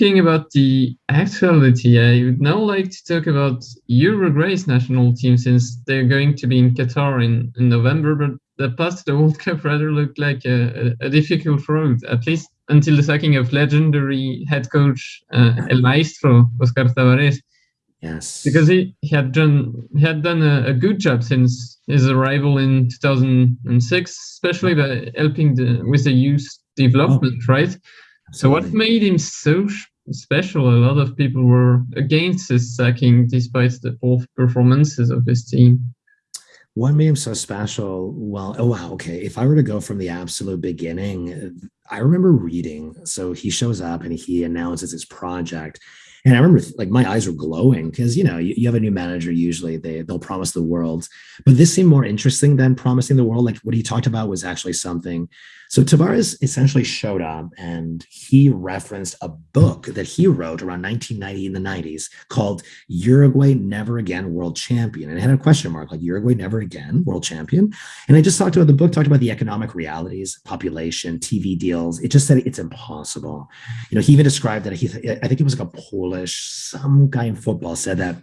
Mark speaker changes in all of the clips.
Speaker 1: talking about the actuality, I would now like to talk about Uruguay's national team since they're going to be in Qatar in, in November, but the path to the World Cup rather looked like a, a, difficult road, at least until the sacking of legendary head coach uh, El Maestro, Oscar Tabarez.
Speaker 2: Yes.
Speaker 1: Because he, he had done he had done a, a, good job since his arrival in 2006, especially by helping the, with the youth development, oh, right? So what made him so special? A lot of people were against his sacking, despite the poor performances of his team.
Speaker 2: What made him so special? Well, oh wow, okay. If I were to go from the absolute beginning, I remember reading. So he shows up and he announces his project and I remember like my eyes were glowing because, you know, you, you, have a new manager, usually they, they'll promise the world, but this seemed more interesting than promising the world. Like what he talked about was actually something. So Tabárez essentially showed up and he referenced a book that he wrote around 1990 in the 90s called Uruguay Never Again World Champion. And it had a question mark like Uruguay Never Again World Champion. And I just talked about the book, talked about the economic realities, population, TV deals. It just said it's impossible. You know, he even described that he, I think it was like a Polish, some guy in football said that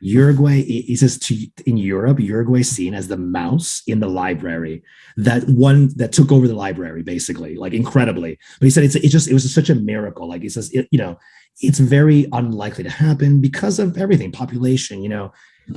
Speaker 2: Uruguay, he says in Europe, Uruguay seen as the mouse in the library, that one that took over the library basically, like incredibly. But he said it's, it just, it was such a miracle. Like he says, it, you know, it's very unlikely to happen because of everything, population, you know,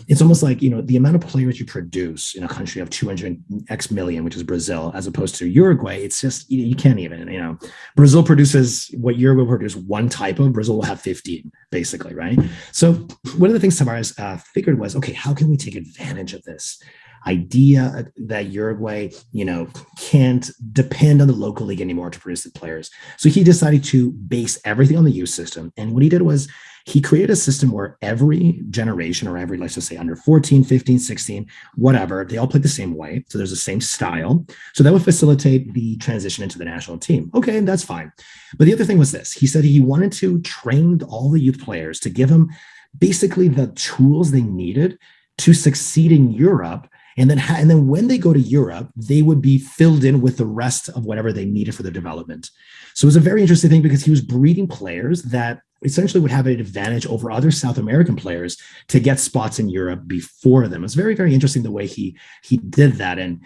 Speaker 2: it's almost like you know the amount of players you produce in a country of 200 x million which is brazil as opposed to uruguay it's just you, can't even you know. Brazil produces what uruguay produces one type of brazil will have 15 basically right? So one of the things tabarez uh, figured was okay how can we take advantage of this idea that Uruguay, you know, can't depend on the local league anymore to produce the players. So he decided to base everything on the youth system. And what he did was he created a system where every generation or every, let's just say under 14, 15, 16, whatever, they all play the same way. So there's the same style. So that would facilitate the transition into the national team. Okay, that's fine. But the other thing was this, he said he wanted to train all the youth players to give them basically the tools they needed to succeed in Europe and then and then when they go to Europe, they would be filled in with the rest of whatever they needed for their development. So it was a very interesting thing because he was breeding players that essentially would have an advantage over other South American players to get spots in Europe before them. It's very, very interesting the way he he did that. And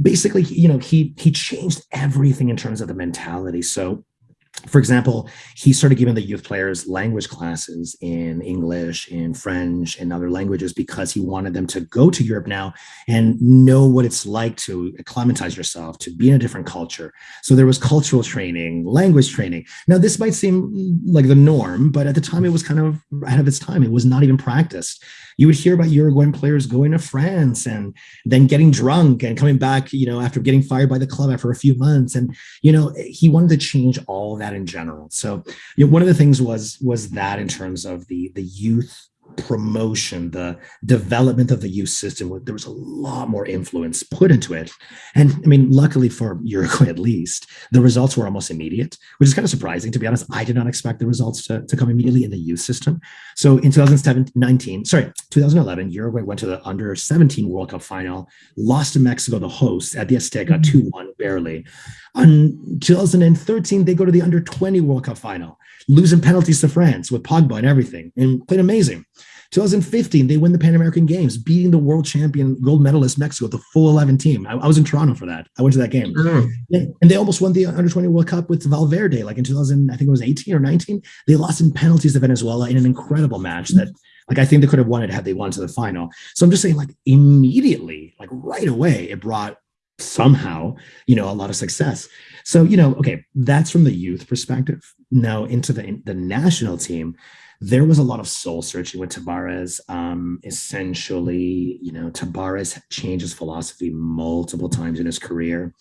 Speaker 2: basically, you know, he he changed everything in terms of the mentality. So for example, he started giving the youth players language classes in English, in French, and other languages because he wanted them to go to Europe now and know what it's like to acclimatize yourself, to be in a different culture. So there was cultural training, language training. Now, this might seem like the norm, but at the time it was kind of ahead of its time. It was not even practiced you would hear about Uruguayan players going to France and then getting drunk and coming back, you know, after getting fired by the club after a few months. And, you know, he wanted to change all that in general. So, you know, one of the things was was that in terms of the the youth promotion, the development of the youth system, there was a lot more influence put into it. And I mean, luckily for Uruguay at least, the results were almost immediate, which is kind of surprising. To be honest, I did not expect the results to, to come immediately in the youth system. So in 2019, sorry, 2011, Uruguay went to the under 17 World Cup final, lost to Mexico, the host, at the Azteca, mm-hmm. 2-1 barely. On 2013, they go to the under 20 World Cup final, losing penalties to France with Pogba and everything, and played amazing. 2015, they win the Pan American Games, beating the world champion gold medalist Mexico, the full 11 team. I, I was in Toronto for that. I went to that game. Mm. And they almost won the under 20 World Cup with Valverde, like in 2000, I think it was 18 or 19. They lost in penalties to Venezuela in an incredible match that, like, I think they could have won it had they won to the final. So I'm just saying, like, immediately, like right away, it brought somehow, you know, a lot of success. So, you know, okay, that's from the youth perspective. Now into the, the national team, there was a lot of soul searching with Tabarez. Um, essentially, you know, Tabarez changed his philosophy multiple times in his career.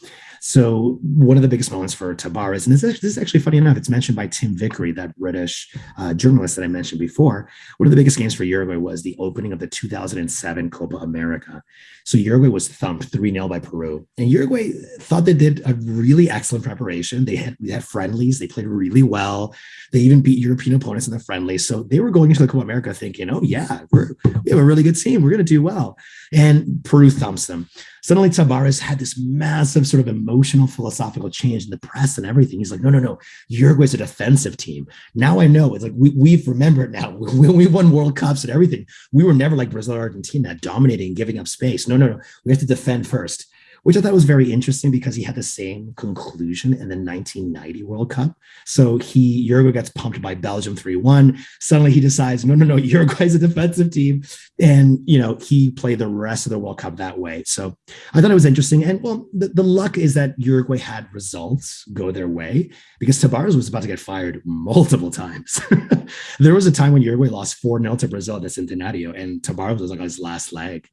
Speaker 2: So one of the biggest moments for Tabarez, and this is, this is actually funny enough, it's mentioned by Tim Vickery, that British uh, journalist that I mentioned before. One of the biggest games for Uruguay was the opening of the 2007 Copa America. So Uruguay was thumped 3-0 by Peru. And Uruguay thought they did a really excellent preparation. They had, they had friendlies, they played really well. They even beat European opponents in the friendly. So they were going into the Copa America thinking, oh, yeah, we have a really good team. We're going to do well. And Peru thumps them. Suddenly, Tabárez had this massive sort of emotional, philosophical change in the press and everything. He's like, no, no, no. Uruguay's a defensive team. Now I know. It's like we, we've remembered now. When we won World Cups and everything, we were never like Brazil or Argentina, dominating, giving up space. No, no, no. We have to defend first which I thought was very interesting because he had the same conclusion in the 1990 World Cup. So he Uruguay gets pumped by Belgium 3-1. Suddenly he decides, no, no, no, Uruguay's a defensive team. And you know, he played the rest of the World Cup that way. So I thought it was interesting. And well, the, the luck is that Uruguay had results go their way because Tabárez was about to get fired multiple times. there was a time when Uruguay lost 4-0 to Brazil at the Centenario, and Tabárez was like on his last leg.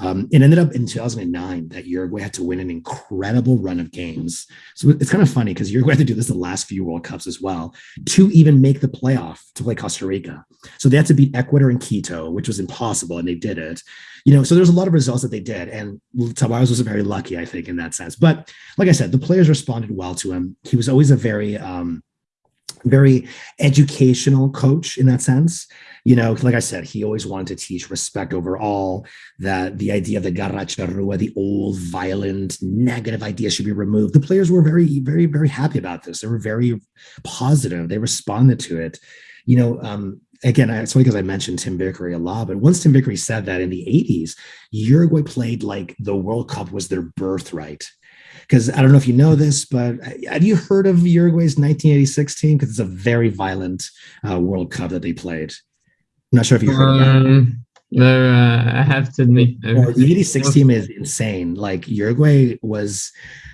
Speaker 2: Um, it ended up in 2009 that Uruguay had to win an incredible run of games. So it's kind of funny because Uruguay had to do this the last few World Cups as well to even make the playoff to play Costa Rica. So they had to beat Ecuador and Quito, which was impossible, and they did it. You know, so there's a lot of results that they did, and Tabárez was very lucky, I think, in that sense. But like I said, the players responded well to him. He was always a very um, very educational coach in that sense you know, like I said, he always wanted to teach respect over all, that the idea of the garra charrua, the old, violent, negative idea should be removed. The players were very, very, very happy about this. They were very positive. They responded to it. You know, um, again, it's funny because I mentioned Tim Vickery a lot, but once Tim Vickery said that in the 80s, Uruguay played like the World Cup was their birthright because I don't know if you know this, but uh, have you heard of Uruguay's 1986 team? Because it's a very violent uh, World Cup that they played. I'm not sure if you heard um,
Speaker 1: No, uh, I have to admit.
Speaker 2: Well, the 86 team is insane. Like Uruguay was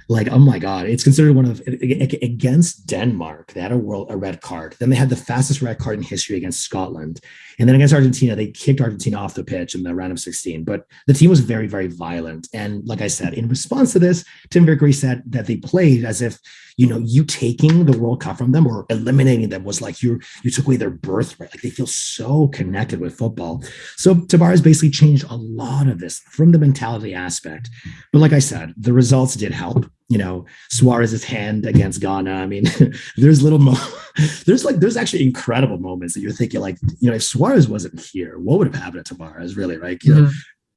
Speaker 2: like, oh my God, it's considered one of against Denmark. They had a world a red card. Then they had the fastest red card in history against Scotland. And then against Argentina, they kicked Argentina off the pitch in the round of 16. But the team was very, very violent. And like I said, in response to this, Tim Vickery said that they played as if, you know, you taking the World Cup from them or eliminating them was like you you took away their birthright. Like they feel so connected with football. So Tabárez basically changed a lot of this from the mentality aspect. But like I said, the results did help you know Suarez's hand against Ghana. I mean, there's little mo- there's like there's actually incredible moments that you're thinking like you know if Suarez wasn't here, what would have happened to Tabárez? Really, right? You mm-hmm. know,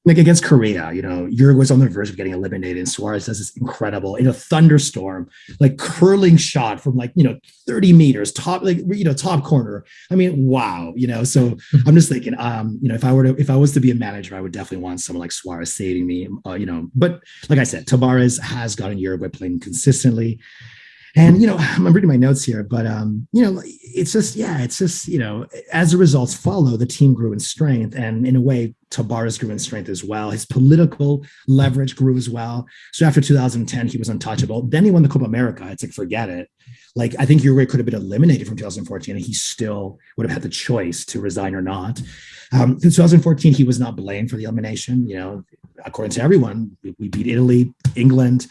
Speaker 2: like against Korea, you know, Uruguay's on the verge of getting eliminated, and Suarez does this incredible, in a thunderstorm, like curling shot from like you know 30 meters, top like you know top corner. I mean, wow, you know. So I'm just thinking, um, you know, if I were to if I was to be a manager, I would definitely want someone like Suarez saving me, uh, you know. But like I said, Tabárez has gotten Uruguay playing consistently and you know i'm reading my notes here but um you know it's just yeah it's just you know as the results follow the team grew in strength. And in a way Tabárez grew in strength as well. His political leverage grew as well. So after 2010 he was untouchable. Then he won the copa america. It's like forget it. Like i think uruguay could have been eliminated from 2014 and he still would have had the choice to resign or not. Um, in 2014 he was not blamed for the elimination. You know according to everyone we beat italy england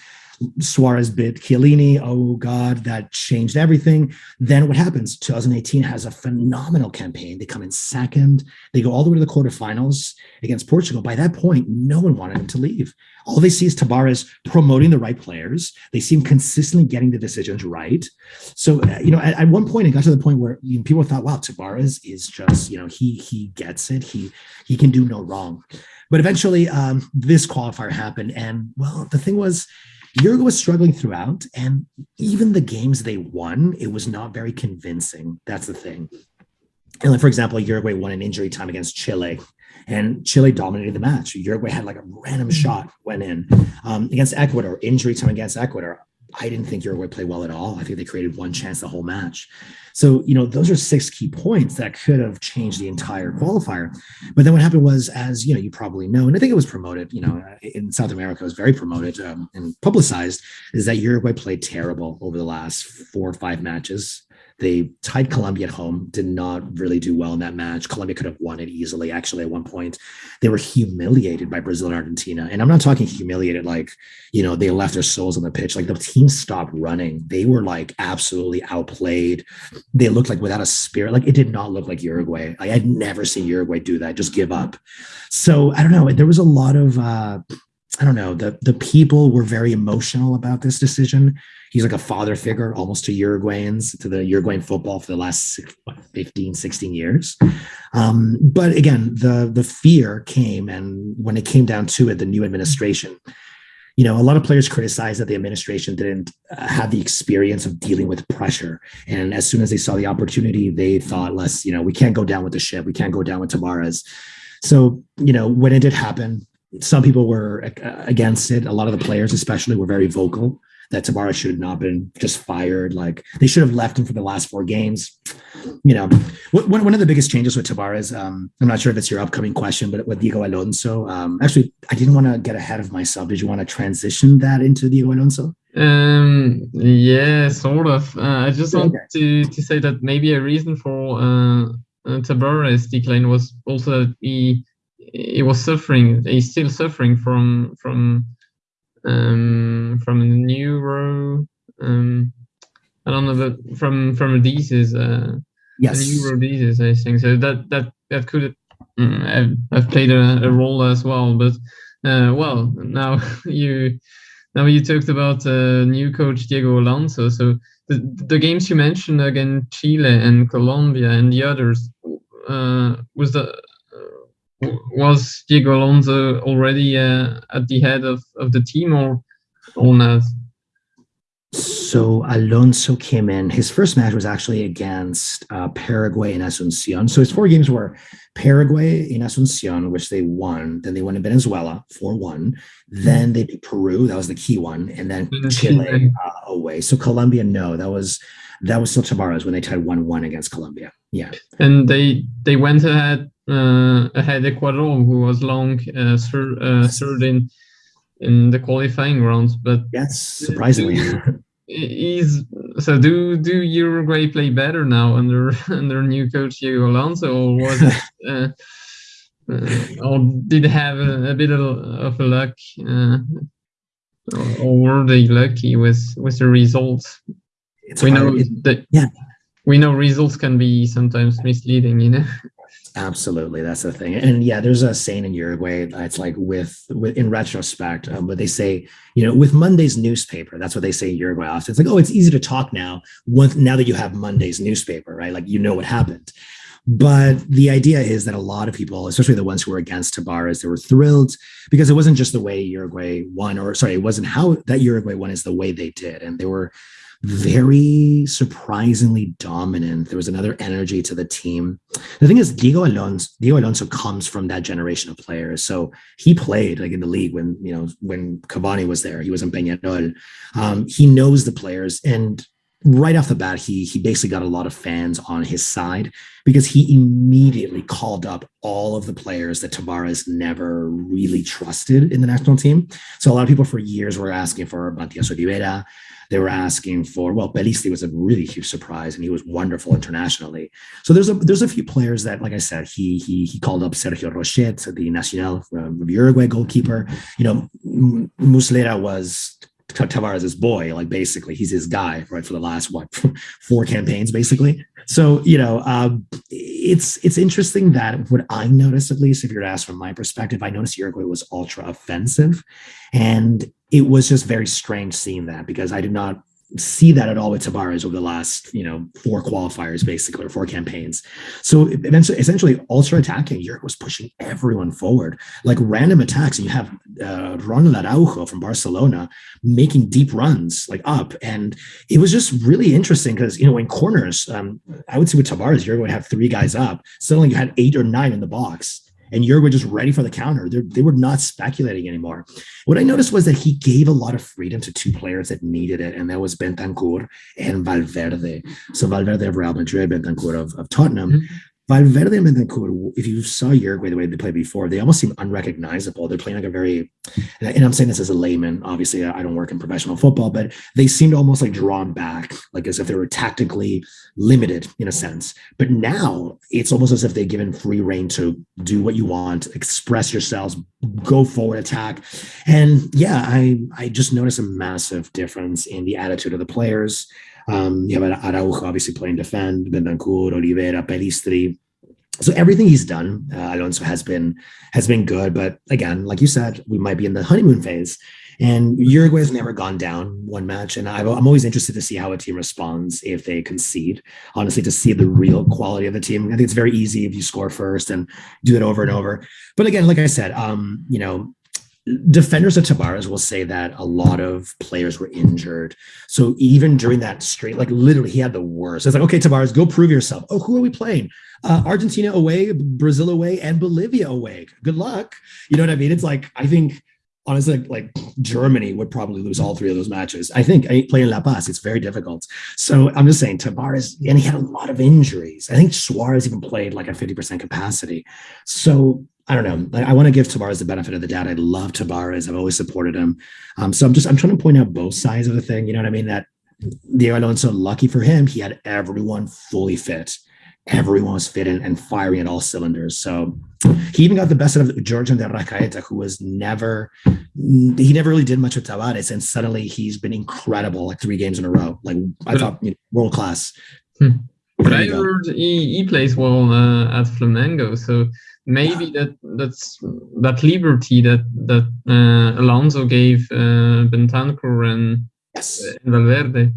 Speaker 2: Suarez bit Chiellini. Oh God, that changed everything. Then what happens? 2018 has a phenomenal campaign. They come in second. They go all the way to the quarterfinals against Portugal. By that point, no one wanted him to leave. All they see is Tabárez promoting the right players. They seem consistently getting the decisions right. So, uh, you know, at, at, one point, it got to the point where you know, people thought, "Wow, Tabárez is just, you know, he he gets it. He he can do no wrong." But eventually, um, this qualifier happened, and well, the thing was Uruguay was struggling throughout, and even the games they won, it was not very convincing. That's the thing. And like for example, Uruguay won an injury time against Chile, and Chile dominated the match. Uruguay had like a random mm-hmm. shot went in um, against Ecuador. Injury time against Ecuador. I didn't think Uruguay played well at all. I think they created one chance the whole match. So, you know, those are six key points that could have changed the entire qualifier. But then what happened was, as you know, you probably know, and I think it was promoted, you know, in South America, it was very promoted um, and publicized, is that Uruguay played terrible over the last four or five matches. They tied Colombia at home, did not really do well in that match. Colombia could have won it easily. Actually, at one point, they were humiliated by Brazil and Argentina. And I'm not talking humiliated like, you know, they left their souls on the pitch. Like the team stopped running. They were like absolutely outplayed. They looked like without a spirit. Like it did not look like Uruguay. I had never seen Uruguay do that, just give up. So I don't know. There was a lot of, uh, I don't know, the the people were very emotional about this decision. He's like a father figure almost to Uruguayans, to the Uruguayan football for the last what, 15, 16 years. Um, but again, the the fear came, and when it came down to it, the new administration, you know, a lot of players criticized that the administration didn't uh, have the experience of dealing with pressure. And as soon as they saw the opportunity, they thought, less, you know, we can't go down with the ship. We can't go down with Tabárez. So, you know, when it did happen, some people were uh, against it. A lot of the players, especially, were very vocal that Tabárez should have not been just fired. Like they should have left him for the last four games. You know, one, one of the biggest changes with Tabárez, um, I'm not sure if it's your upcoming question, but with Diego Alonso, um, actually, I didn't want to get ahead of myself. Did you want to transition that into Diego Alonso?
Speaker 1: Um, yeah, sort of. Uh, I just want okay. to, to say that maybe a reason for uh, uh decline was also that he he was suffering. He's still suffering from from um, from a neuro. Um, I don't know, but from from a disease. Uh,
Speaker 2: yes.
Speaker 1: A neuro disease, I think. So that that that could um, have, have played a, a, role as well. But uh, well, now you now you talked about uh, new coach Diego Alonso. So the, the games you mentioned against Chile and Colombia and the others uh, was the was Diego Alonso already uh, at the head of, of the team or, or not?
Speaker 2: So Alonso came in. His first match was actually against uh, Paraguay in Asuncion. So his four games were Paraguay in Asuncion, which they won. Then they went to Venezuela, 4 1. Then they beat Peru. That was the key one. And then Chile uh, away. So Colombia, no, that was that was still Tabárez when they tied 1 1 against Colombia. Yeah.
Speaker 1: And they they went ahead ahead Ecuador, who was long uh, third, uh, third in in the qualifying rounds. But
Speaker 2: yes, surprisingly.
Speaker 1: Is so do do Uruguay play better now under under new coach Diego Alonso or was it uh, uh, or did have a, a bit of, of a luck uh, or, or, were they lucky with with the results? It's we know that yeah we know results can be sometimes misleading, you know.
Speaker 2: Absolutely, that's the thing. And yeah, there's a saying in Uruguay. It's like with, with in retrospect, um, but they say, you know, with Monday's newspaper. That's what they say in Uruguay often. It's like, oh, it's easy to talk now. Once now that you have Monday's newspaper, right? Like you know what happened. But the idea is that a lot of people, especially the ones who were against Tabárez, they were thrilled because it wasn't just the way Uruguay won, or sorry, it wasn't how that Uruguay won, is the way they did, and they were very surprisingly dominant. There was another energy to the team. The thing is, Diego Alonso, Diego Alonso comes from that generation of players. So he played like in the league when you know when Cavani was there. He was in Peñarol. Um, he knows the players, and right off the bat, he he basically got a lot of fans on his side because he immediately called up all of the players that Tabárez never really trusted in the national team. So a lot of people for years were asking for Matias Olivera, they were asking for well, Pellistri was a really huge surprise, and he was wonderful internationally. So there's a there's a few players that, like I said, he he he called up Sergio Rochet, the Nacional from Uruguay goalkeeper. You know, Muslera was Tabárez's boy, like basically he's his guy, right, for the last what four campaigns, basically. So you know, um, it's it's interesting that what I noticed, at least if you're asked from my perspective, I noticed Uruguay was ultra offensive, and it was just very strange seeing that because I did not see that at all with Tabárez over the last, you know, four qualifiers basically or four campaigns. So eventually, essentially, ultra attacking Europe was pushing everyone forward, like random attacks. And you have uh, Ronald Araujo from Barcelona making deep runs like up, and it was just really interesting because you know in corners, um, I would say with Tabárez, you're going to have three guys up. Suddenly, you had eight or nine in the box and Uruguay just ready for the counter. They're, they were not speculating anymore. What I noticed was that he gave a lot of freedom to two players that needed it, and that was Bentancur and Valverde. So Valverde of Real Madrid, Bentancur of, of Tottenham. Mm-hmm. Valverde and Bentancur, if you saw Uruguay the way they played before, they almost seem unrecognizable. They're playing like a very, and I'm saying this as a layman. Obviously, I don't work in professional football, but they seemed almost like drawn back, like as if they were tactically limited in a sense. But now it's almost as if they're given free reign to do what you want, express yourselves, go forward, attack. And yeah, I I just noticed a massive difference in the attitude of the players. Um, you have Araujo obviously playing defend, Bentancur, Olivera, Pellistri. so everything he's done, uh, Alonso has been has been good. But again, like you said, we might be in the honeymoon phase. And Uruguay has never gone down one match, and I'm always interested to see how a team responds if they concede. Honestly, to see the real quality of the team, I think it's very easy if you score first and do it over and over. But again, like I said, um, you know, defenders of Tabárez will say that a lot of players were injured. So even during that straight, like literally, he had the worst. It's like, okay, Tabárez, go prove yourself. Oh, who are we playing? Uh, Argentina away, Brazil away, and Bolivia away. Good luck. You know what I mean? It's like I think honestly, like Germany would probably lose all three of those matches. I think playing La Paz, it's very difficult. So I'm just saying Tabárez, and he had a lot of injuries. I think Suarez even played like a 50% capacity. So I don't know. I, I want to give Tabárez the benefit of the doubt. I love Tabárez. I've always supported him. Um, so I'm just I'm trying to point out both sides of the thing. You know what I mean? That Diego Alonso, lucky for him, he had everyone fully fit everyone was fit and firing at all cylinders. So he even got the best out of Giorgian de Arrascaeta, who was never, he never really did much with Tabárez. And suddenly he's been incredible, like three games in a row. Like I thought, you know, world class.
Speaker 1: Hmm. But I heard he, he plays well uh, at Flamengo. So maybe that that's that liberty that that uh, Alonso gave uh, Bentancur and, yes. and Valverde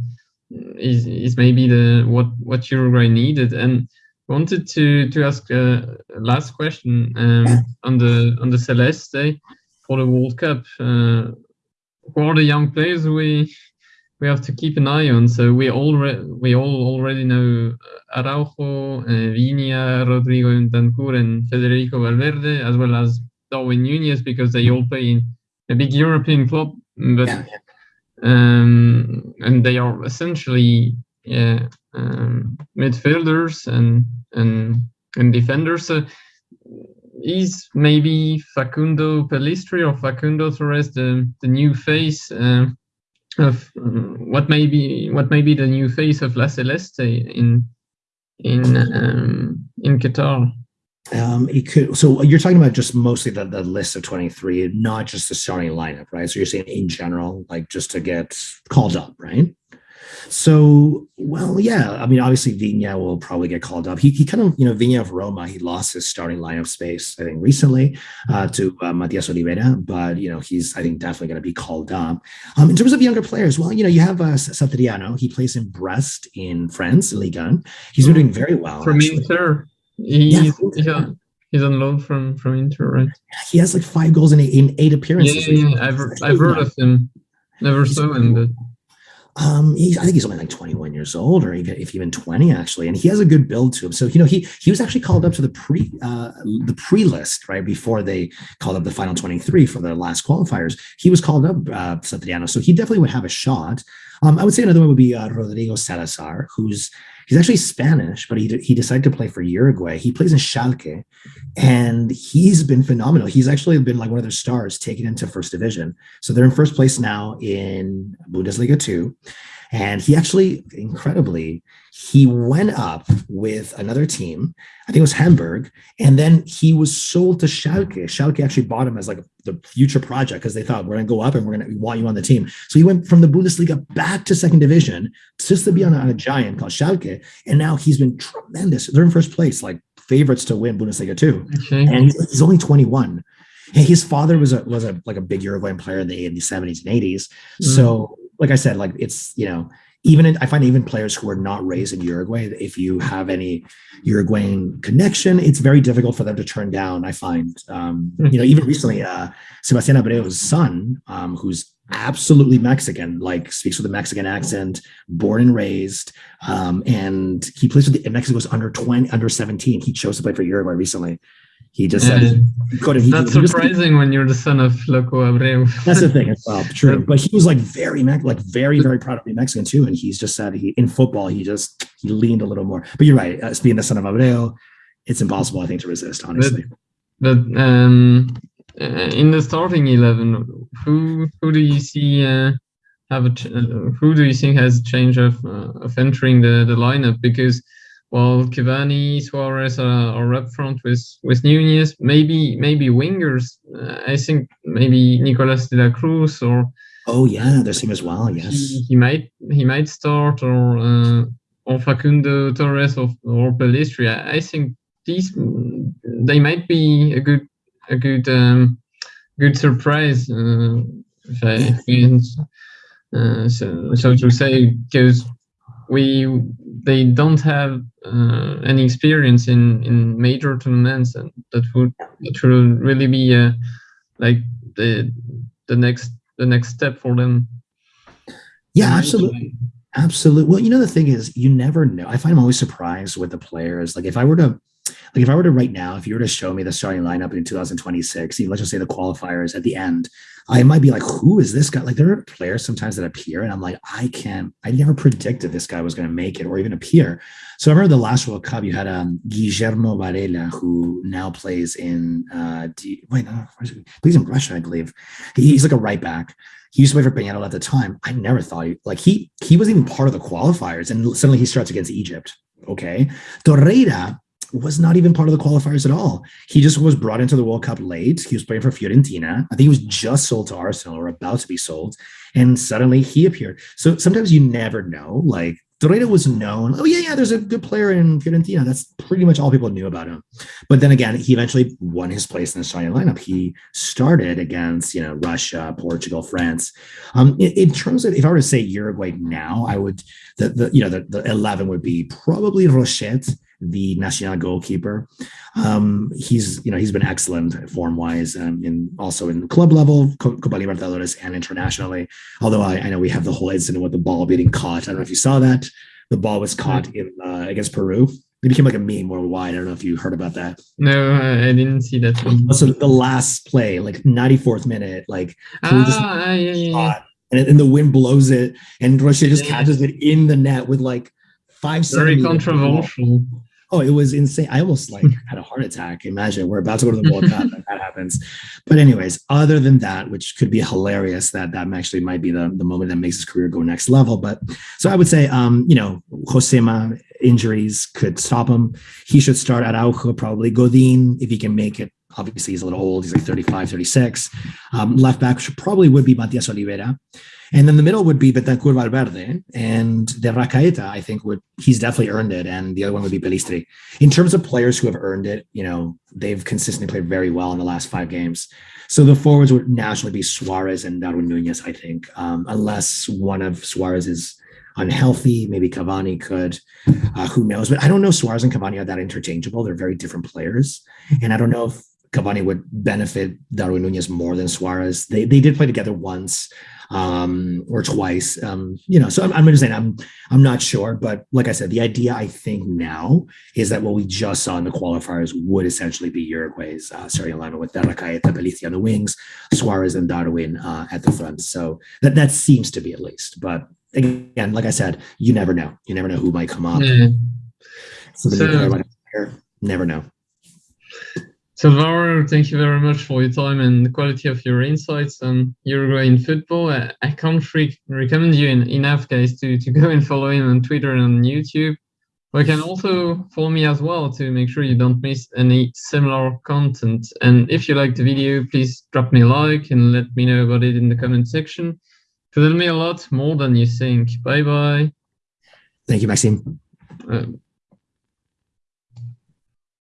Speaker 1: is, is maybe the what what Uruguay needed. And wanted to to ask a last question um, on the on the Celeste for the World Cup. Uh, who are the young players we we have to keep an eye on? So we already we all already know Araujo, uh, Viña, Rodrigo Bentancur, and Federico Valverde, as well as Darwin Nunez, because they all play in a big European club. But yeah. um, and they are essentially yeah, um, midfielders and and and defenders. So is maybe Facundo Pellistri or Facundo Torres the the new face uh, of um, what may be what may be the new face of La Celeste in in um, in Qatar.
Speaker 2: Um, it could. So you're talking about just mostly the, the list of 23, not just the starting lineup, right? So you're saying in general, like just to get called up, right? So, well, yeah, I mean, obviously Viña will probably get called up. He, he kind of, you know, Viña of Roma, he lost his starting lineup space, I think, recently uh, to uh, Matias Olivera, but, you know, he's, I think, definitely going to be called up. Um, in terms of younger players, well, you know, you have uh, Satriano. He plays in Brest in France, Ligue 1. He's been doing very well.
Speaker 1: From actually. Inter. He's, yeah, he's, on, he's on loan from, from Inter, right?
Speaker 2: He has like five goals in eight, in eight appearances.
Speaker 1: Yeah, yeah, yeah. I've, I've heard of him. Never saw him, but
Speaker 2: um, I think he's only like 21 years old, or even if even 20 actually, and he has a good build to him. So you know, he he was actually called up to the pre uh, the pre list right before they called up the final 23 for their last qualifiers. He was called up uh, Satriano, so he definitely would have a shot. Um, I would say another one would be uh, Rodrigo Zalazar, who's he's actually Spanish, but he he decided to play for Uruguay. He plays in Schalke, and he's been phenomenal. He's actually been like one of their stars taken into first division. So they're in first place now in Bundesliga two, and he actually incredibly he went up with another team. I think it was Hamburg, and then he was sold to Schalke. Schalke actually bought him as like the future project because they thought we're going to go up and we're going to want you on the team. So he went from the Bundesliga back to second division just to be on a, on a giant called Schalke, and now he's been tremendous. They're in first place, like favorites to win Bundesliga two, okay. and he's, only 21 his father was a was a like a big Uruguayan player in the, in the 70s and 80s. Mm. So, like I said, like it's you know even in, I find even players who are not raised in Uruguay, if you have any Uruguayan connection, it's very difficult for them to turn down. I find, um, you know, even recently, uh, Sebastian Abreu's son, um, who's absolutely Mexican, like speaks with a Mexican accent, born and raised, um, and he plays with the Mexico's under 20, under 17. He chose to play for Uruguay recently. He just said he
Speaker 1: couldn't. He, that's he surprising when you're the son of Loco Abreu.
Speaker 2: that's the thing as well. True, but he was like very like very very proud of being Mexican too, and he's just said he in football he just he leaned a little more. But you're right, as being the son of Abreu, it's impossible I think to resist honestly.
Speaker 1: But, but um, uh, in the starting eleven, who who do you see? Uh, have a uh, who do you think has a change of uh, of entering the the lineup because while Cavani, Suarez are, are up front with with Nunez, maybe maybe wingers. Uh, I think maybe Nicolas de la Cruz or
Speaker 2: oh yeah, there's him as well. Yes,
Speaker 1: he, he might he might start or uh, or Facundo Torres or or Pellistri. I, I think these they might be a good a good um, good surprise. Uh, if I, uh, so, so to say, because we they don't have uh, any experience in in major tournaments, and that would that will really be uh, like the the next the next step for them.
Speaker 2: Yeah, absolutely. Absolutely. Well, you know, the thing is, you never know. I find I'm always surprised with the players. Like, if I were to, like, if I were to right now, if you were to show me the starting lineup in 2026, even let's just say the qualifiers at the end, I might be like, who is this guy? Like, there are players sometimes that appear, and I'm like, I can't, I never predicted this guy was going to make it or even appear. So I remember the last World Cup, you had um, Guillermo Varela, who now plays in, uh, D, wait, no, plays in Russia, I believe. He's like a right back he used to play for Peñarol at the time. I never thought he like he he wasn't even part of the qualifiers, and suddenly he starts against Egypt. Okay, Torreira was not even part of the qualifiers at all. He just was brought into the World Cup late. He was playing for Fiorentina. I think he was just sold to Arsenal or about to be sold, and suddenly he appeared. So sometimes you never know. Like Torreira was known. Oh yeah, yeah. There's a good player in Fiorentina. That's pretty much all people knew about him. But then again, he eventually won his place in the starting lineup. He started against you know Russia, Portugal, France. Um, in, in, terms of if I were to say Uruguay now, I would the the you know the, the eleven would be probably Rochet, the national goalkeeper. Um, he's you know he's been excellent form wise, um, in also in club level, Copa Libertadores, and internationally. Although I, I, know we have the whole incident with the ball being caught. I don't know if you saw that. The ball was caught mm. in uh, against Peru. It became like a meme worldwide. I don't know if you heard about that.
Speaker 1: No, I didn't see that.
Speaker 2: One. So the last play, like 94th minute, like
Speaker 1: ah, just yeah, yeah.
Speaker 2: And, and the wind blows it, and Rochet just yeah. catches it in the net with like five.
Speaker 1: Very controversial
Speaker 2: oh, it was insane. I almost like had a heart attack. Imagine we're about to go to the World Cup and that happens. But anyways, other than that, which could be hilarious, that that actually might be the, the moment that makes his career go next level. But so I would say, um, you know, Josema injuries could stop him. He should start at Araujo, probably Godin, if he can make it. Obviously, he's a little old. He's like 35, 36. Um, left back should probably would be Matias Olivera. And then the middle would be Bentancur Valverde and De Arrascaeta, I think would he's definitely earned it. And the other one would be Pellistri. In terms of players who have earned it, you know, they've consistently played very well in the last five games. So the forwards would naturally be Suarez and Darwin Nunez, I think, um, unless one of Suarez is unhealthy. Maybe Cavani could. Uh, who knows? But I don't know. Suarez and Cavani are that interchangeable. They're very different players, and I don't know if Cavani would benefit Darwin Nunez more than Suarez. They they did play together once um, or twice. Um, you know, so I'm, I'm just saying I'm I'm not sure, but like I said, the idea I think now is that what we just saw in the qualifiers would essentially be Uruguay's uh, starting lineup with Arrascaeta, Pellistri on the wings, Suarez and Darwin uh, at the front. So that that seems to be at least, but again, like I said, you never know. You never know who might come up. Mm. So, so never know.
Speaker 1: So, Laura, thank you very much for your time and the quality of your insights on Uruguayan football. I, I can't re- recommend you in, enough, guys, to, to go and follow him on Twitter and on YouTube. But you can also follow me as well to make sure you don't miss any similar content. And if you like the video, please drop me a like and let me know about it in the comment section. It will me a lot more than you think. Bye bye.
Speaker 2: Thank you, Maxime.
Speaker 1: Uh,